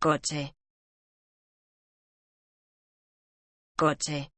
coche. Coche.